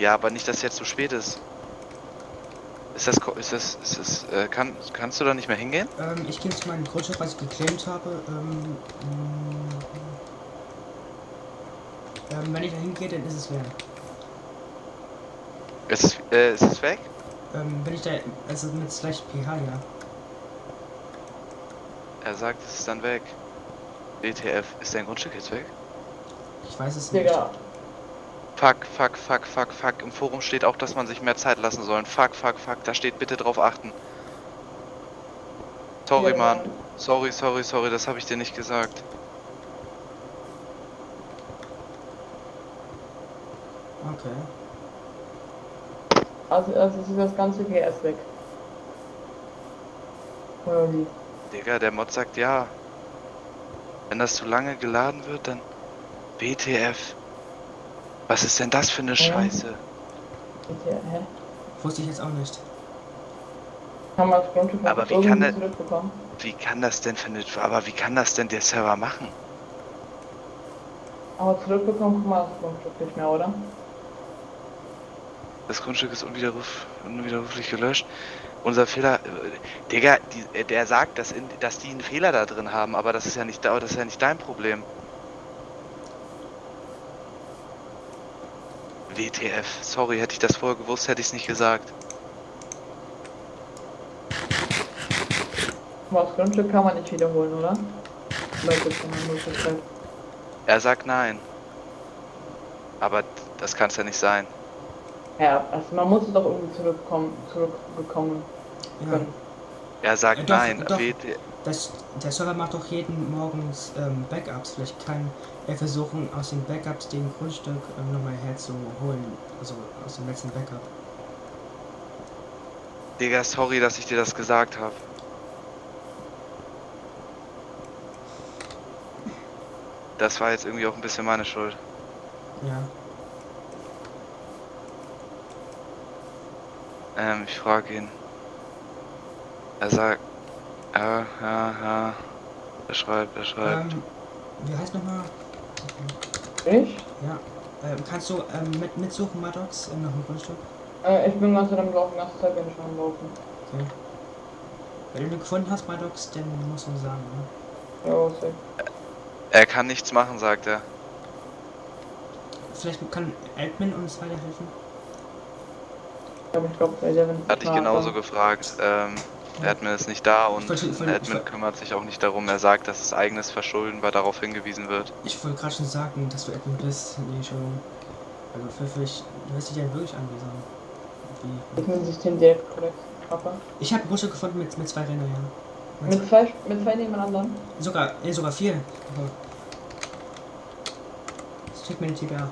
Ja, aber nicht, dass jetzt zu spät ist. Ist das, ko- ist das, ist das, äh, kann, kannst du da nicht mehr hingehen? Ähm, ich gehe zu meinem Grundstück, was ich geclaimt habe. Ähm, mh, ähm, wenn ich da hingehe, dann ist es leer. Ist es, äh, ist es weg? Ähm, wenn ich da, also mit slash ph, ja. Er sagt, es ist dann weg. WTF, ist dein Grundstück jetzt weg? Ich weiß es nicht. Digga, Fuck, fuck, fuck, fuck, fuck. Im Forum steht auch, dass man sich mehr Zeit lassen soll. Fuck, fuck, fuck. Da steht bitte drauf achten. Sorry, Ja, Mann. Sorry, sorry, sorry. Das habe ich dir nicht gesagt. Okay. also, also ist das ganze GS weg. Oder wie? Digga, der Mod sagt ja. Wenn das zu lange geladen wird, dann... WTF. Was ist denn das für eine Scheiße? Bitte, hä? Wusste ich jetzt auch nicht. Das Aber wie kann der- zurückbekommen? Wie kann das denn für eine... Aber wie kann das denn der Server machen? Aber zurückbekommen kann man das Grundstück nicht mehr, oder? Das Grundstück ist unwiderruf, unwiderruflich gelöscht. Unser Fehler, äh, Digga, die, äh, der sagt, dass, in, dass die einen Fehler da drin haben, aber das ist ja nicht, da- das ist ja nicht dein Problem. WTF, sorry, hätte ich das vorher gewusst, hätte ich es nicht gesagt. Aber das Grundstück kann man nicht wiederholen, oder? Möglichkeit. Er sagt nein. Aber das kann es ja nicht sein. Ja, also man muss es doch irgendwie zurückkommen, zurückbekommen Ja. Er sagt doch, nein. doch. Das, der Server macht doch jeden morgens ähm, Backups. Vielleicht kann er versuchen, aus den Backups den Grundstück ähm, nochmal herzuholen. Also aus dem letzten Backup. Digga, sorry, dass ich dir das gesagt habe. Das war jetzt irgendwie auch ein bisschen meine Schuld. Ja. Ähm, ich frage ihn. Er sagt, ja, ja, ja. Er schreibt, er schreibt. Ähm, wie heißt nochmal? Ich? Ja. Ähm, kannst du ähm, mit, mitsuchen, Maddox, in noch ein Grundstück? Äh, ich bin ganz am Laufen, ganze Zeit bin ich schon am Laufen. Okay. Wenn du ihn gefunden hast, Maddox, dann musst du sagen, ne? Ja, safe. Er kann nichts machen, sagt er. Vielleicht kann Admin uns weiterhelfen? Aber ich glaube, bei der, wenn Hatte ich genauso gefragt. Ähm, Ja. Admin ist nicht da und wollte- ich Admin kümmert sich auch nicht darum. Er sagt, dass es eigenes Verschulden, weil darauf hingewiesen wird. Ich wollte gerade schon sagen, dass du Admin bist. Nee, schon. Also ich, du hörst dich ja wirklich an wie so. Bin System direkt korrekt. Papa. ich habe Grundstück gefunden mit, mit zwei Rändern, ja. Mit Mit zwei, mit zwei nebeneinander. sogar, nee, sogar vier. Aber das kriegt mir den TBA.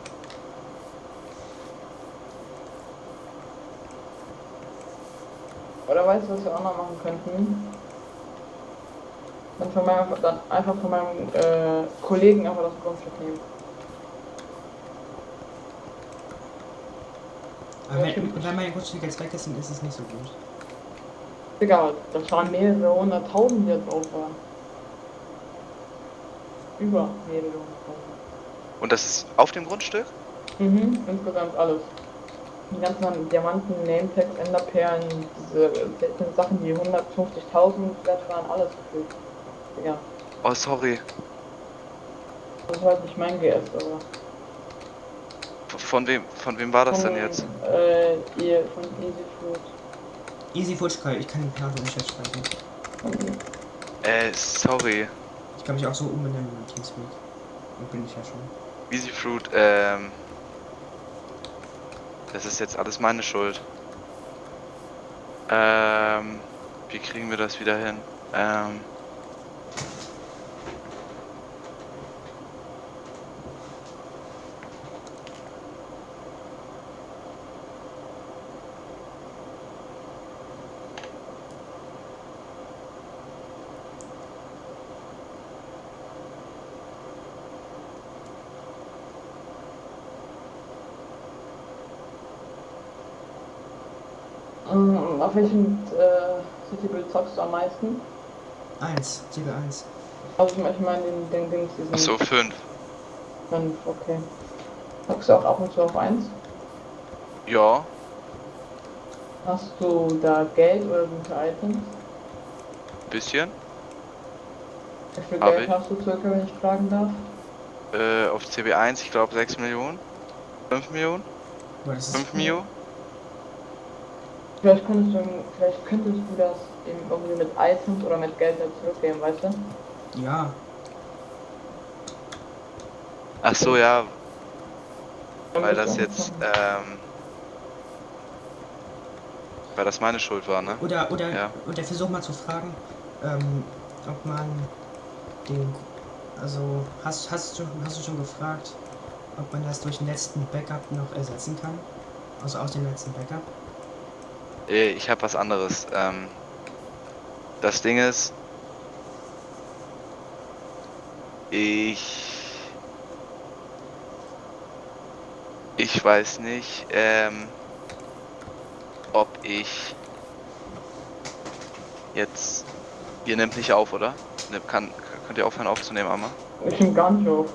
Oder weißt du, was wir auch noch machen könnten? Dann, von meinem, dann einfach von meinem äh, Kollegen einfach das Grundstück nehmen. Aber Ja, wenn, wenn mein Grundstück jetzt weg ist, dann ist es nicht so gut. Egal, das waren mehrere hunderttausend, die da drauf waren. Über mehrere hunderttausend. Und das ist auf dem Grundstück? Mhm, insgesamt alles. Die ganzen Diamanten, Nametags, Enderperlen, diese seltenen Sachen, die 150.000 wert waren, alles gefühlt. Ja, Oh, sorry. das war halt nicht mein GS, aber. Von wem, von wem war das von, denn jetzt? Äh, ihr, von Easy Fruit. Easy Futschkai, ich kann den Perso nicht. Von Äh, sorry. Ich kann mich auch so umbenennen in Teamspeak. Und bin ich ja schon. Easy Fruit, ähm. Das ist jetzt alles meine Schuld. Ähm. Wie kriegen wir das wieder hin? Ähm. Ähm, auf welchem äh, Citybuild zockst du am meisten? Eins, Tiger 1. Also ich meine den, den Dings, diesen Achso, 5. fünf, okay. Zockst du auch ab und zu auf 1? Ja, Hast du da Geld oder gute Items? bisschen. Wie viel Hab Geld ich. hast du circa, wenn ich fragen darf? Äh, auf CB1, ich glaube 6 Millionen. 5 Millionen? Boah, das ist 5 Mio? Vielleicht könntest du, vielleicht könntest du das eben irgendwie mit Items oder mit Geld zurückgeben, weißt du? Ja, Ach so, ja, Dann weil das jetzt, ähm, weil das meine Schuld war, ne? oder, oder, Ja. oder versuch mal zu fragen, ähm, ob man den, also, hast, hast, du, hast du schon gefragt, ob man das durch den letzten Backup noch ersetzen kann? Also aus dem letzten Backup? Äh, Ich habe was anderes. Ähm, das Ding ist, ich, ich weiß nicht, ähm, ob ich jetzt, ihr nehmt nicht auf, oder? Ne, Kann, könnt ihr aufhören aufzunehmen, einmal? Ich bin gar nicht auf.